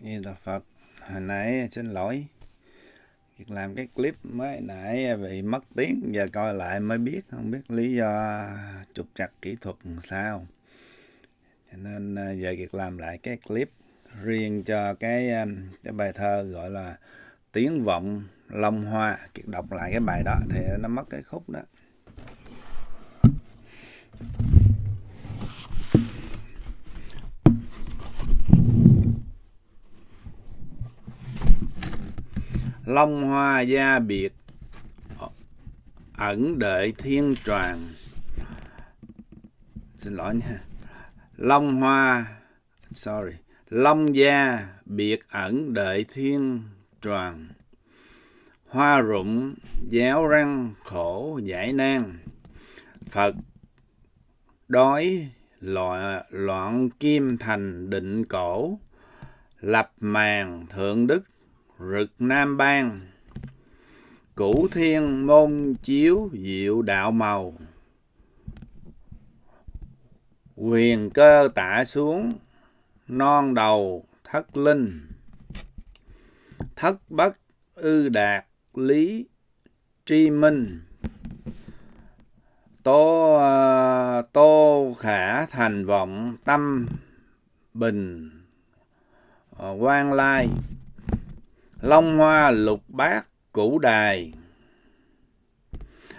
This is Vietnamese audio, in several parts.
Như là Phật, hồi nãy xin lỗi. Việc làm cái clip mới nãy bị mất tiếng, giờ coi lại mới biết, không biết lý do trục trặc kỹ thuật làm sao. Cho nên à, giờ việc làm lại cái clip riêng cho cái à, cái bài thơ gọi là tiếng vọng long hoa. Kiệt đọc lại cái bài đó thì nó mất cái khúc đó. Long hoa gia biệt. Ẩn đợi thiên tràng. Xin lỗi nha. Long hoa sorry long gia biệt ẩn đợi thiên tràng. Hoa rụng giáo răng khổ giải nan. Phật đói loạn, loạn kim thành định cổ. Lập màn thượng đức rực nam bang. Cửu thiên môn chiếu diệu đạo màu. Quyền cơ tả xuống non đầu thất linh. Thất bất ư đạt lý tri minh. Tô ờ, tô khả thành vọng tâm bình ờ, quan lai long hoa lục bát củ đài.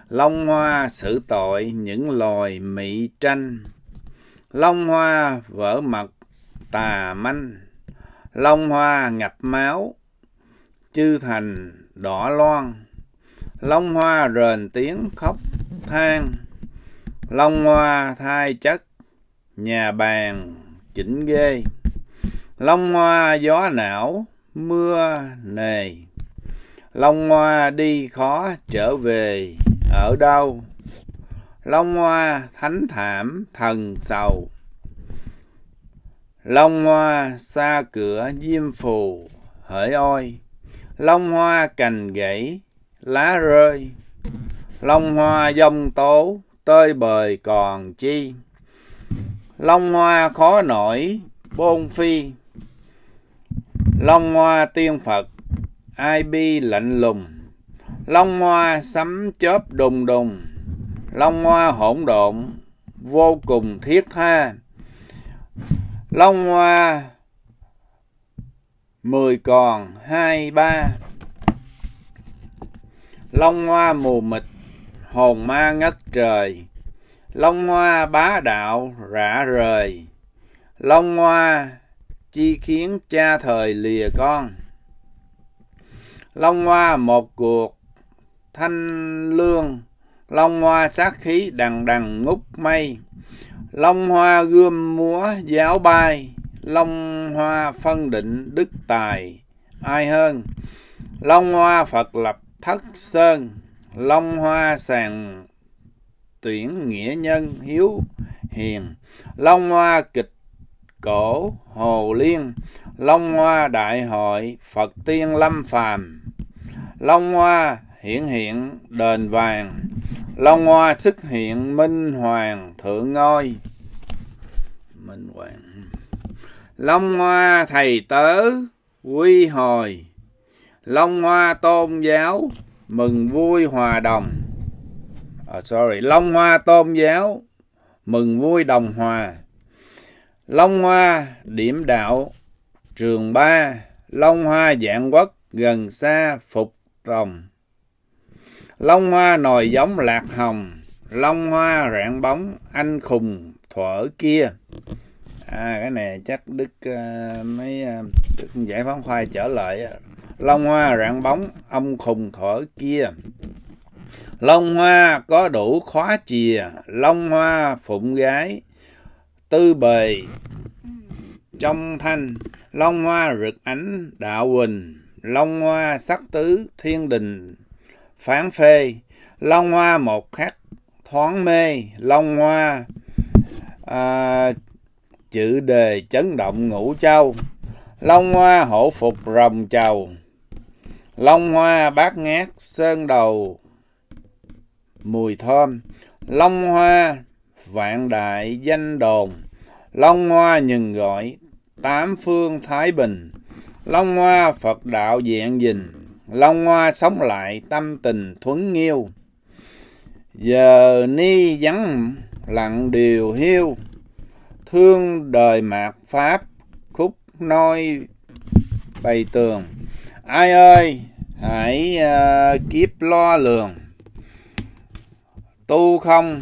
Long hoa xử tội những loài mị tranh. Long hoa vỡ mật tà manh. Long hoa ngập máu, chư thành đỏ loan long hoa rền tiếng khóc than. Long hoa thai chất, nhà bàn chỉnh ghê. Long hoa gió não mưa nề. Long hoa đi khó trở về, ở đâu? Long hoa thánh thảm thần sầu. Long hoa xa cửa diêm phù, hỡi ôi. Long hoa cành gãy, lá rơi. Long hoa dông tố, tơi bời còn chi. Long hoa khó nổi, bôn phi long hoa tiên phật, ai bi lạnh lùng. Long hoa sấm chớp đùng đùng. Long hoa hỗn độn, vô cùng thiết tha. Long hoa, mười còn, hai, ba. Long hoa mù mịt, hồn ma ngất trời. Long hoa bá đạo, rã rời. Long hoa chi khiến cha thời lìa con. Long hoa một cuộc thanh lương. Long hoa sát khí đằng đằng ngút mây. Long hoa gươm múa giáo bay long hoa phân định đức tài. Ai hơn? Long hoa phật lập thất sơn. Long hoa sàng tuyển nghĩa nhân hiếu hiền. Long hoa kịch cổ hồ liên long hoa đại hội phật tiên lâm phàm. Long hoa hiển hiện đền vàng long hoa xuất hiện minh hoàng thượng ngôi. Minh hoàng. Long hoa thầy tớ quy hồi. Long hoa tôn giáo mừng vui hòa đồng. Oh, sorry long hoa tôn giáo mừng vui đồng hòa long hoa điểm đạo trường ba long hoa dạng quốc gần xa phục tòng. Long hoa nồi giống lạc hồng long hoa rạng bóng anh khùng thuở kia. À cái này chắc đức uh, mấy uh, đức giải phóng khoai trở lại long hoa rạng bóng ông khùng thuở kia. Long hoa có đủ khóa chìa long hoa phụng gái tư bề. Trong thanh long hoa rực ánh đạo huỳnh long hoa sắc tứ thiên đình. Phán phê long hoa một khắc thoáng mê long hoa à, chữ đề chấn động ngũ châu. Long hoa hổ phục rồng trầu long hoa bát ngát sơn đầu. Mùi thơm long hoa vạn đại danh đồn. Long hoa nhừng gọi. Tám phương thái bình. Long hoa phật đạo diện dình. Long hoa sống lại tâm tình thuấn nghiêu. Giờ ni vắng lặng điều hiu thương đời mạt pháp khúc noi bày tường. Ai ơi hãy uh, kiếp lo lường. Tu không?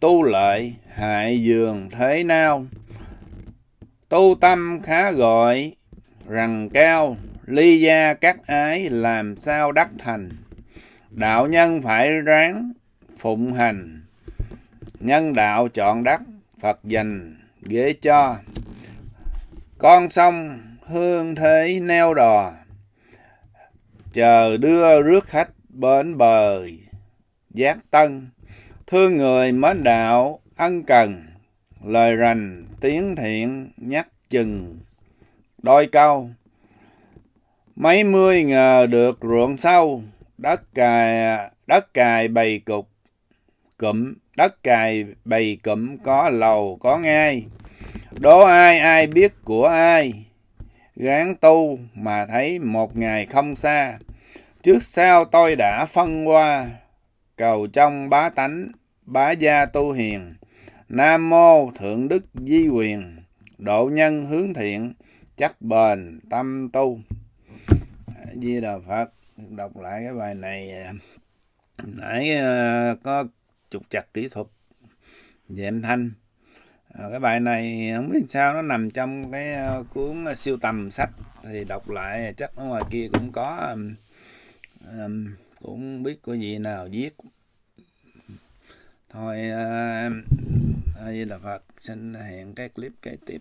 Tu lợi hại dường thế nào? Tu tâm khá gọi, rằng cao, ly gia các ái làm sao đắc thành? Đạo nhân phải ráng phụng hành. Nhân đạo chọn đắc, phật dành, ghế cho. Con sông, hương thế neo đò. Chờ đưa rước khách bến bờ giác tân thương người mến đạo, ân cần, lời rành, tiếng thiện, nhắc chừng. Đôi câu, mấy mươi ngờ được ruộng sâu, đất cài đất cài bầy cục. Cụm, đất cài bầy cụm có lầu, có ngai. Đố ai ai biết của ai? Gán tu mà thấy một ngày không xa. Trước sau tôi đã phân qua, cầu trong bá tánh bá gia tu hiền nam mô thượng đức di quyền độ nhân hướng thiện chắc bền tâm tu. Di đà phật đọc lại cái bài này à, nãy à, có trục chặt kỹ thuật về âm thanh. À, cái bài này không biết sao nó nằm trong cái cuốn siêu tầm sách thì đọc lại chắc ở ngoài kia cũng có um, cũng biết có gì nào viết thôi uh, di là Phật xin hẹn cái clip kế tiếp.